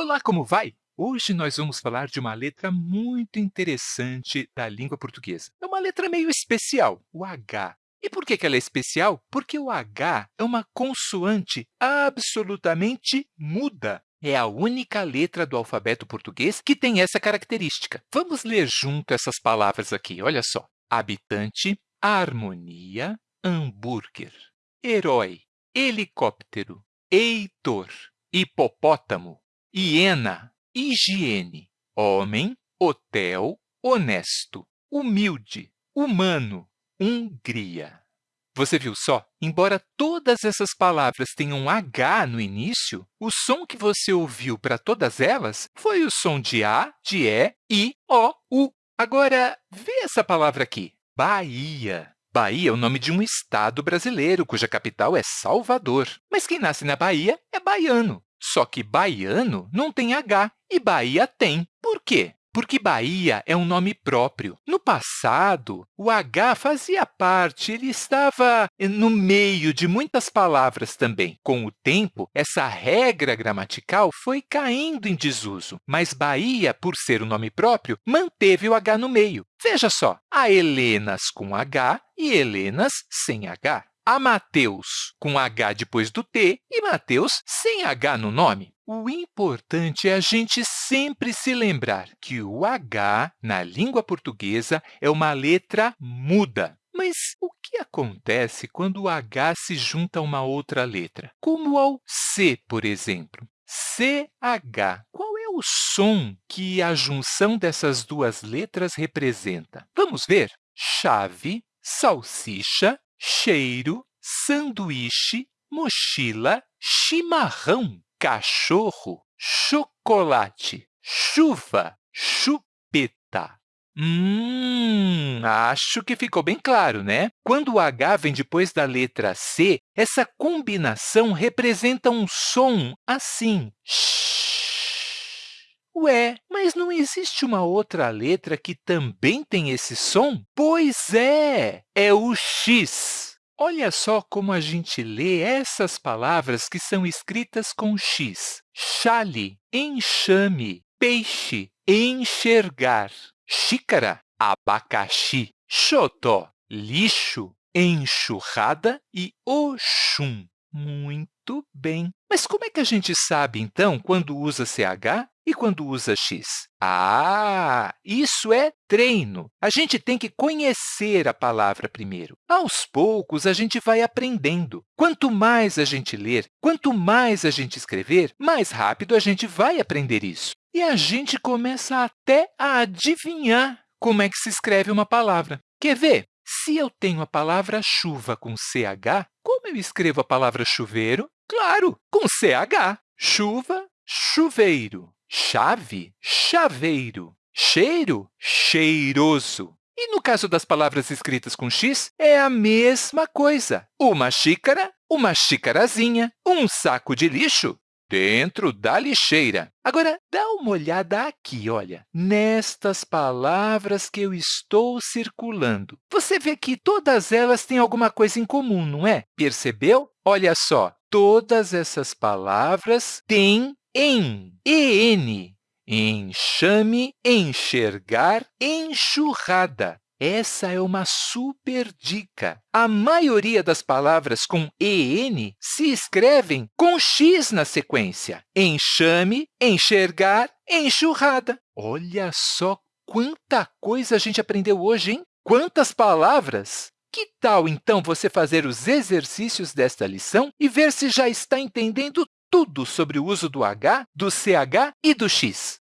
Olá, como vai? Hoje nós vamos falar de uma letra muito interessante da língua portuguesa. É uma letra meio especial, o H. E por que ela é especial? Porque o H é uma consoante absolutamente muda. É a única letra do alfabeto português que tem essa característica. Vamos ler junto essas palavras aqui, olha só. Habitante, harmonia, hambúrguer, herói, helicóptero, heitor, hipopótamo, hiena, higiene, homem, hotel, honesto, humilde, humano, Hungria. Você viu só? Embora todas essas palavras tenham H no início, o som que você ouviu para todas elas foi o som de A, de E, I, O, U. Agora, vê essa palavra aqui, Bahia. Bahia é o nome de um estado brasileiro, cuja capital é Salvador. Mas quem nasce na Bahia é baiano. Só que baiano não tem H e Bahia tem. Por quê? Porque Bahia é um nome próprio. No passado, o H fazia parte, ele estava no meio de muitas palavras também. Com o tempo, essa regra gramatical foi caindo em desuso, mas Bahia, por ser um nome próprio, manteve o H no meio. Veja só, há Helenas com H e Helenas sem H. Há Mateus com H depois do T e Mateus sem H no nome. O importante é a gente sempre se lembrar que o H, na língua portuguesa, é uma letra muda. Mas o que acontece quando o H se junta a uma outra letra? Como ao C, por exemplo. CH. Qual é o som que a junção dessas duas letras representa? Vamos ver? Chave, salsicha, cheiro, sanduíche, mochila, chimarrão, cachorro, chocolate, chuva, chupeta. Hum, acho que ficou bem claro, né? Quando o H vem depois da letra C, essa combinação representa um som assim. Ué, mas não existe uma outra letra que também tem esse som? Pois é, é o X. Olha só como a gente lê essas palavras que são escritas com X. Chale, enxame, peixe, enxergar, xícara, abacaxi, xodó, lixo, enxurrada e oxum. Muito bem. Mas como é que a gente sabe, então, quando usa CH e quando usa x? Ah, isso é treino. A gente tem que conhecer a palavra primeiro. Aos poucos, a gente vai aprendendo. Quanto mais a gente ler, quanto mais a gente escrever, mais rápido a gente vai aprender isso. E a gente começa até a adivinhar como é que se escreve uma palavra. Quer ver? Se eu tenho a palavra chuva com CH, como eu escrevo a palavra chuveiro? Claro, com CH. Chuva, chuveiro. Chave, chaveiro. Cheiro, cheiroso. E no caso das palavras escritas com x, é a mesma coisa. Uma xícara, uma xicarazinha, um saco de lixo, dentro da lixeira. Agora, dá uma olhada aqui, olha, nestas palavras que eu estou circulando. Você vê que todas elas têm alguma coisa em comum, não é? Percebeu? Olha só, todas essas palavras têm em, en, enxame, enxergar, enxurrada. Essa é uma super dica. A maioria das palavras com en se escrevem com x na sequência. Enxame, enxergar, enxurrada. Olha só quanta coisa a gente aprendeu hoje, hein? Quantas palavras! Que tal, então, você fazer os exercícios desta lição e ver se já está entendendo tudo sobre o uso do H, do CH e do X?